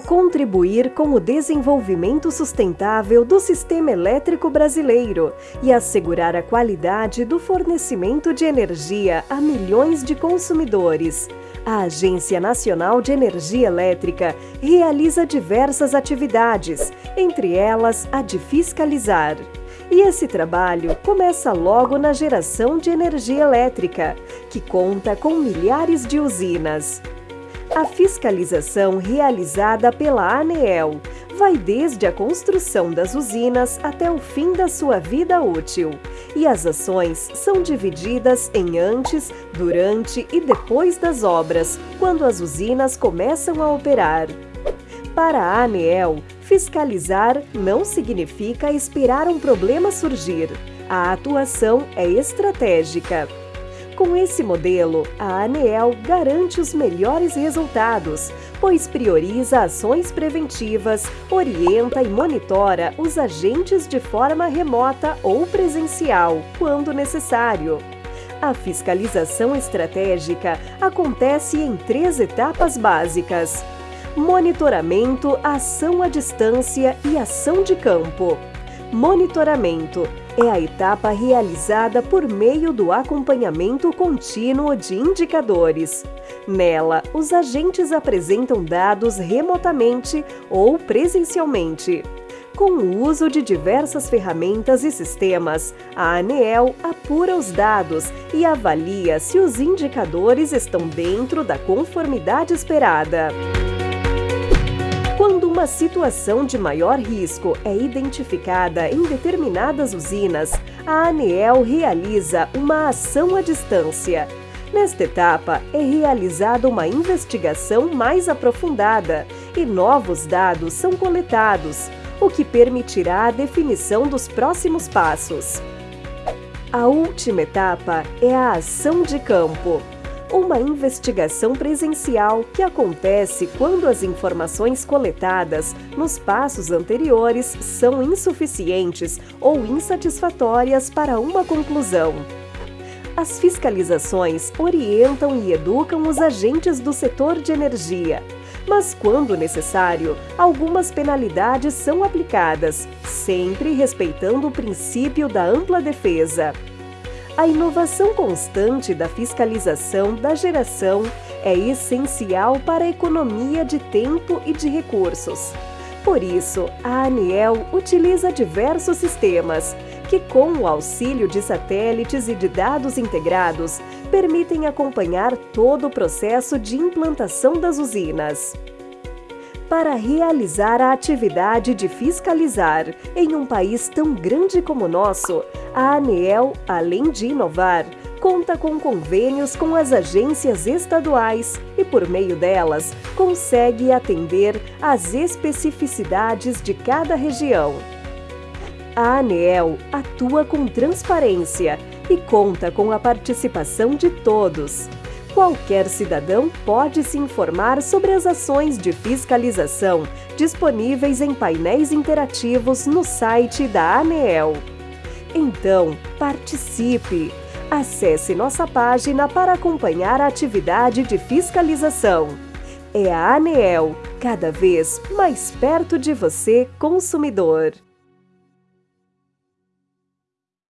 contribuir com o desenvolvimento sustentável do sistema elétrico brasileiro e assegurar a qualidade do fornecimento de energia a milhões de consumidores. A Agência Nacional de Energia Elétrica realiza diversas atividades, entre elas a de fiscalizar. E esse trabalho começa logo na geração de energia elétrica, que conta com milhares de usinas. A fiscalização realizada pela ANEEL vai desde a construção das usinas até o fim da sua vida útil. E as ações são divididas em antes, durante e depois das obras, quando as usinas começam a operar. Para a ANEEL, fiscalizar não significa esperar um problema surgir. A atuação é estratégica. Com esse modelo, a ANEEL garante os melhores resultados, pois prioriza ações preventivas, orienta e monitora os agentes de forma remota ou presencial, quando necessário. A fiscalização estratégica acontece em três etapas básicas: monitoramento, ação à distância e ação de campo. Monitoramento é a etapa realizada por meio do acompanhamento contínuo de indicadores. Nela, os agentes apresentam dados remotamente ou presencialmente. Com o uso de diversas ferramentas e sistemas, a ANEEL apura os dados e avalia se os indicadores estão dentro da conformidade esperada. Uma situação de maior risco é identificada em determinadas usinas, a ANEEL realiza uma ação à distância. Nesta etapa, é realizada uma investigação mais aprofundada e novos dados são coletados, o que permitirá a definição dos próximos passos. A última etapa é a ação de campo uma investigação presencial que acontece quando as informações coletadas nos passos anteriores são insuficientes ou insatisfatórias para uma conclusão. As fiscalizações orientam e educam os agentes do setor de energia, mas, quando necessário, algumas penalidades são aplicadas, sempre respeitando o princípio da ampla defesa. A inovação constante da fiscalização da geração é essencial para a economia de tempo e de recursos. Por isso, a ANEEL utiliza diversos sistemas que, com o auxílio de satélites e de dados integrados, permitem acompanhar todo o processo de implantação das usinas para realizar a atividade de fiscalizar em um país tão grande como o nosso, a ANEEL, além de inovar, conta com convênios com as agências estaduais e, por meio delas, consegue atender às especificidades de cada região. A ANEEL atua com transparência e conta com a participação de todos. Qualquer cidadão pode se informar sobre as ações de fiscalização disponíveis em painéis interativos no site da ANEEL. Então, participe! Acesse nossa página para acompanhar a atividade de fiscalização. É a ANEEL, cada vez mais perto de você, consumidor.